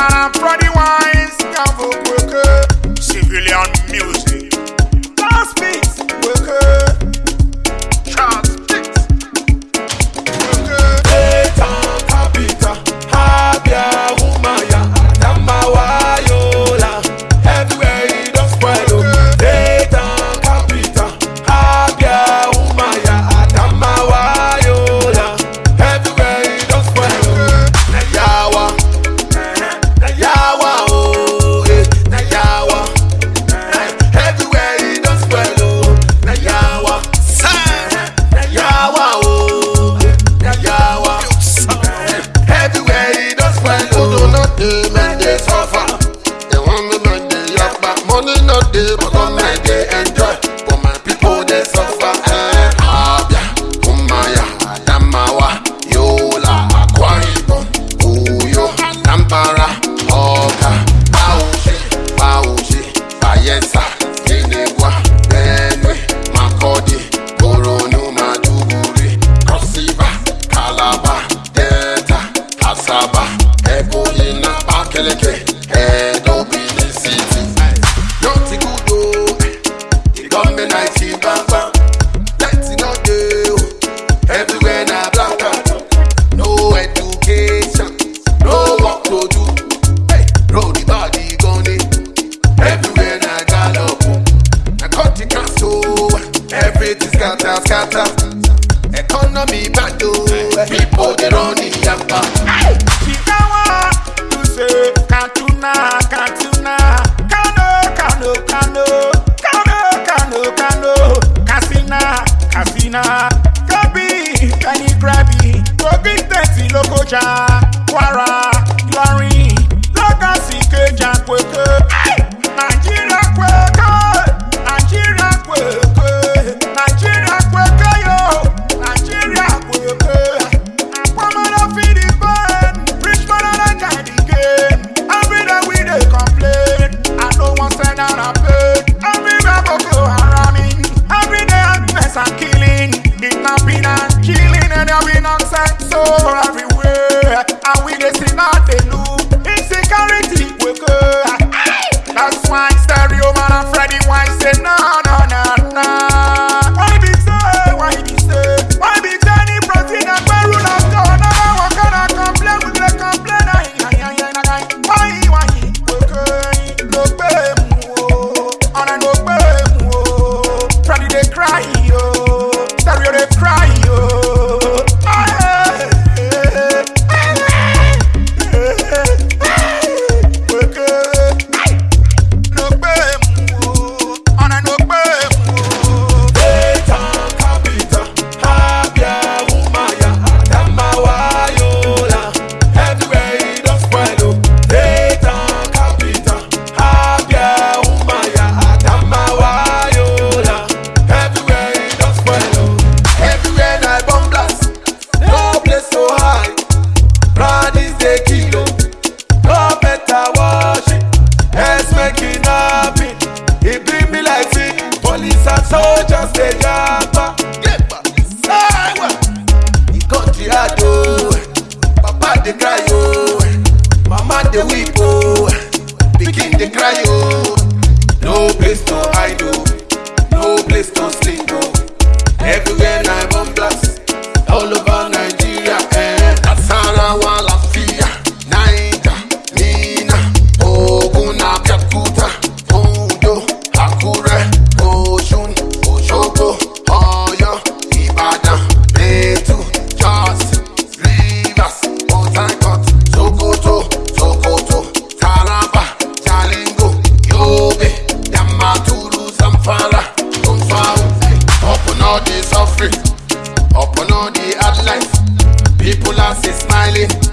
man, I'm Brody Wines, Gavok Civilian Music. day, but on my day, scatter. Economy bad, People they run so cry oh, mama they weep oh, pikin dey cry oh. No place to hide oh, no place to sleep oh, everywhere na one black. Cassie Smiley